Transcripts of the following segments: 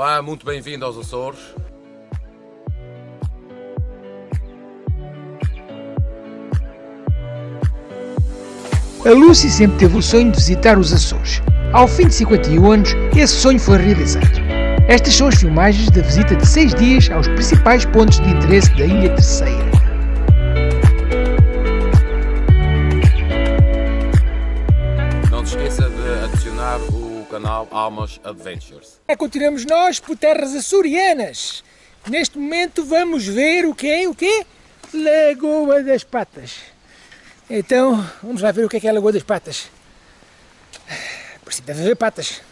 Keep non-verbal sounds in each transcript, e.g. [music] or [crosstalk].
Olá, muito bem-vindo aos Açores. A Lucy sempre teve o sonho de visitar os Açores. Ao fim de 51 anos, esse sonho foi realizado. Estas são as filmagens da visita de 6 dias aos principais pontos de interesse da Ilha Terceira. Almas Adventures. É, continuamos nós por terras açorianas. Neste momento vamos ver o quê? O quê? Lagoa das Patas. Então, vamos lá ver o que é, que é a Lagoa das Patas. Por si deve haver patas.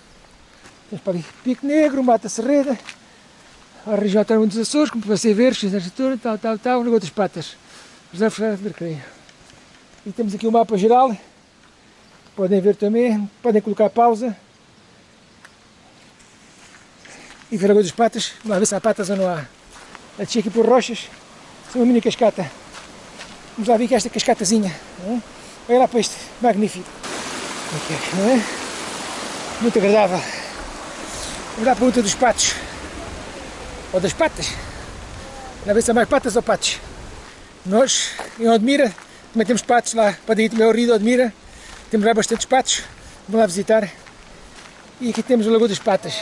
Temos para ali Pico Negro, Mata Serreda, a região autónoma dos Açores, como você ver, X-Arquitetura, tal, tal, tal, Lagoa das Patas. Reserva Federal de Recreio. E temos aqui o mapa geral. Podem ver também, podem colocar pausa. E ver a Lagoa das Patas. Vamos ver se há patas ou não há. A descer aqui por rochas. É uma mini cascata. Vamos lá ver que esta cascatazinha. É? Olha lá para este magnífico. Aqui, não é? Muito agradável. Vamos lá para a luta dos patos. Ou das patas. Vamos ver se há mais patas ou patos. Nós, em Odmira, também temos patos lá. Podem ir também ao Rio de Odmira. Temos lá bastantes patos. Vamos lá visitar. E aqui temos a Lagoa das Patas.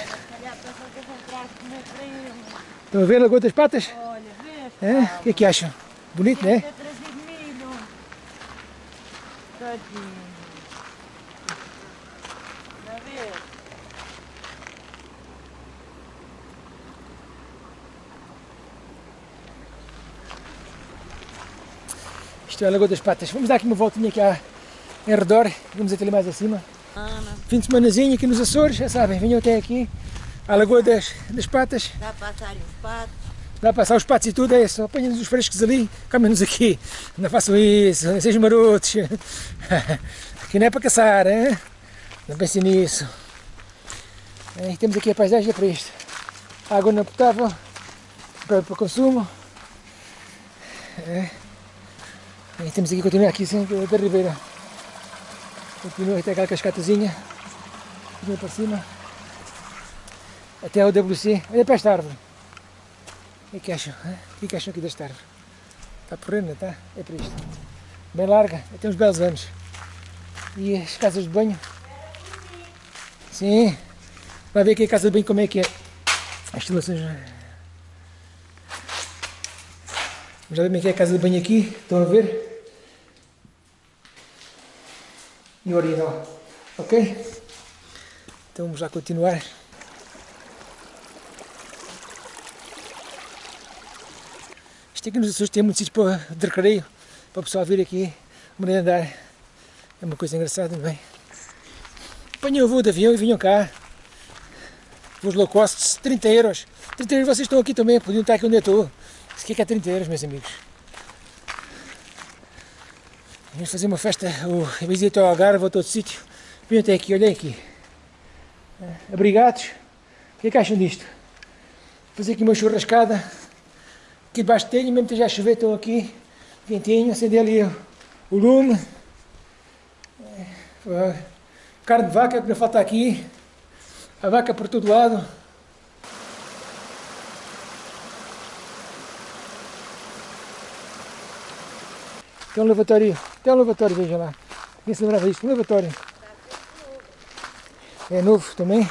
Estão a ver a Lagoa das Patas? Olha, vê, É? O que é que acham? Bonito, não é? Tadinho. Já vê? Isto é a Lagoa das Patas. Vamos dar aqui uma voltinha aqui à, em redor. Vamos até ali mais acima. Ana, Fim de semanazinho aqui nos Açores, já sabem, venham até aqui à Lagoa das, das Patas. dá para passar os patos. Dá para passar os patos e tudo, é só apanhem-nos os frescos ali, comem-nos aqui. Não façam isso, não sejam marotos. [laughs] Aqui não é para caçar, hein? não pensem nisso. É, E temos aqui a paisagem é para isto. Água não potável, para, para consumo. É. E temos aqui, continuar aqui assim, da ribeira. Continua até aquela cascatazinha. Continua para cima. Até o WC. Olha para esta árvore. O que acham? O que acham aqui desta árvore? Está porrendo, está? É para isto. Bem larga, tem uns belos anos. E as casas de banho? Sim. Vai ver aqui a casa de banho como é que é. As instalações. Já que é a casa de banho aqui. Estão a ver? E o original. Ok? Então vamos já continuar. Isto aqui nos tem muitos sítios para, de recreio, para o pessoal vir aqui, merendar. É uma coisa engraçada, não é? Apanham o voo de avião e vinham cá. Voos low cost, 30 euros. 30 euros vocês estão aqui também, podiam estar aqui onde eu estou. Isso aqui é 30 euros, meus amigos. Vamos fazer uma festa, o visita ao Algarve a todo sítio. Venham até aqui, olhem aqui. Ah, Abrigados. O que é que acham disto? Fazer aqui uma churrascada. Debaixo tenho, mesmo que chover, estou aqui, quentinho, acender ali o, lume. É, Carne de vaca, que não falta aqui. A vaca por todo lado. Tem um lavatório, tem um lavatório, vejam lá. Quem se lembrava disto? Um lavatório. É novo também.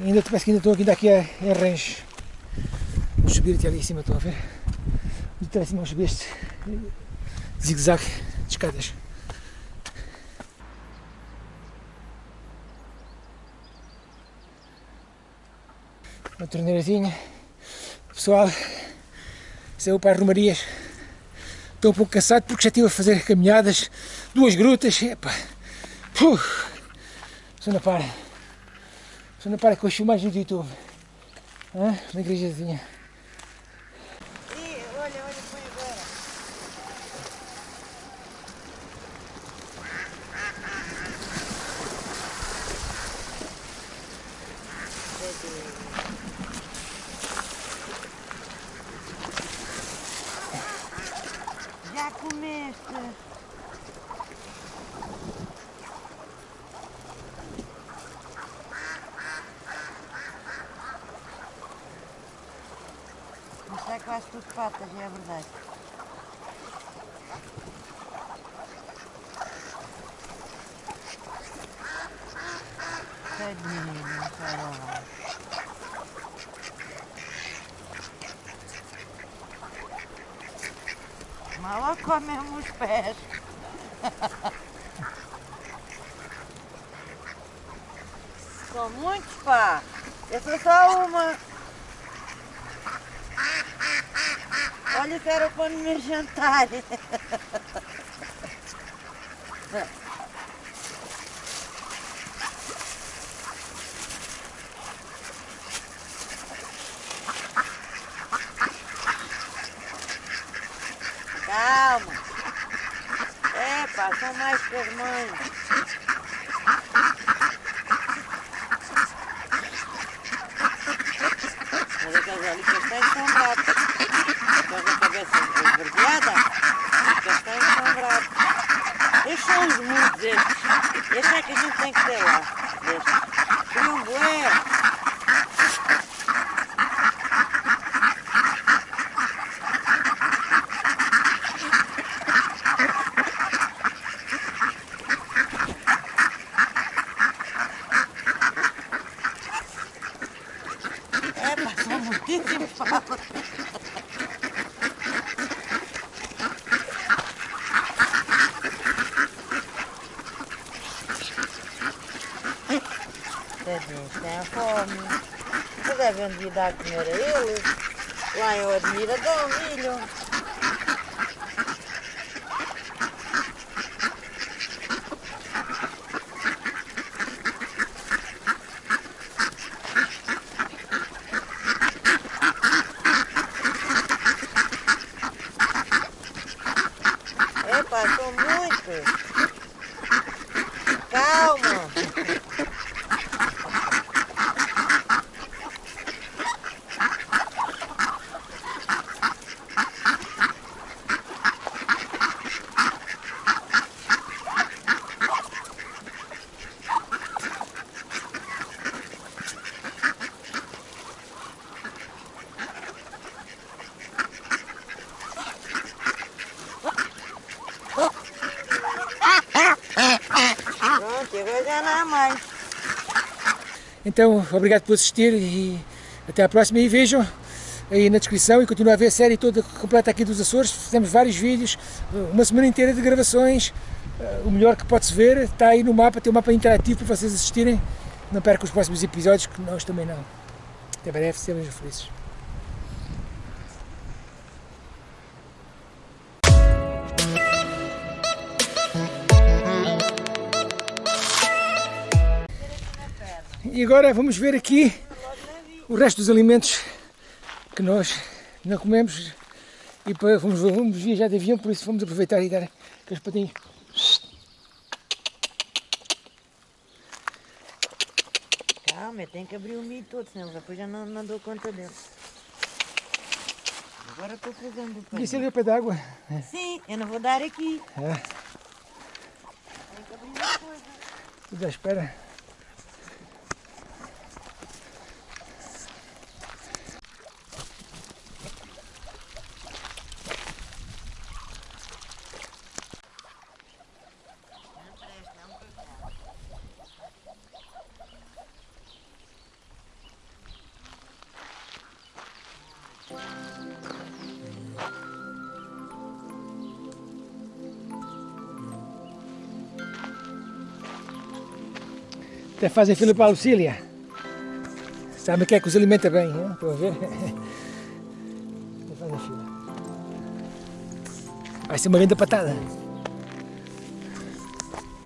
Ainda parece que ainda estou aqui daqui a, em rancho. Subir até ali em cima, estão a ver? De trás cima vamos subir este zigue-zague de escadas. Uma torneirazinha. Pessoal, saiu para as romarias. Estou um pouco cansado porque já estive a fazer caminhadas, duas grutas. Epa. Puh. Só não para. Só não para com as filmagens do YouTube. Hã? Uma igrejazinha. Ih, olha, olha, põe agora. Já tudo patas, é verdade. Tadinho, caramba. Mal comemos os pés. [laughs] São muitos, pá. Essa é só uma. Olha que era para me jantar. Calma. É, pá, são mais que as mães. Mas aqueles ali castanhos são bravos. Aqueles da cabeça os castanhos são bravos. Estes são os muitos estes. Estes é que a gente tem que ter lá. Estes. Criam bué. É, pá, são Tadinhos, têm fome. Você devem de dar a comer a eles. Lá em Admira dão milho. Epa, são muitos. Calma. Pronto, mais. Então, obrigado por assistir e até à próxima. E vejam aí na descrição e continuem a ver a série toda completa aqui dos Açores. Fizemos vários vídeos, uma semana inteira de gravações. Eh, O melhor que pode-se ver está aí no mapa, tem um mapa interativo para vocês assistirem. Não percam os próximos episódios, que nós também não. Até breve, sejam felizes. E agora vamos ver aqui o resto dos alimentos que nós não comemos e para, vamos, vamos viajar de avião, por isso vamos aproveitar e dar aqueles patinhos. Calma, tenho que abrir o milho todo, senão depois já não, não dou conta dele. Agora estou fazendo o pão. Isso ali é pé d'água. Sim, eu não vou dar aqui. É, Tenho que abrir uma coisa. tudo à espera. Até fazem fila para Lucília. Sabe que é que os alimenta bem, hein? estão a ver? Até fazem fila. Vai ser uma grande patada.